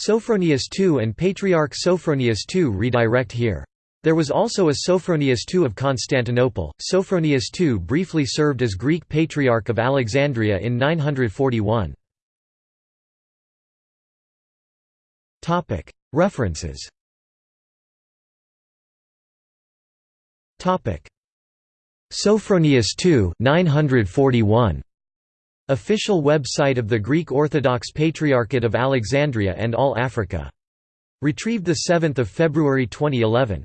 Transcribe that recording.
Sophronius II and Patriarch Sophronius II redirect here. There was also a Sophronius II of Constantinople. Sophronius II briefly served as Greek Patriarch of Alexandria in 941. References Sophronius II 941. Official website of the Greek Orthodox Patriarchate of Alexandria and All Africa. Retrieved 7 February 2011.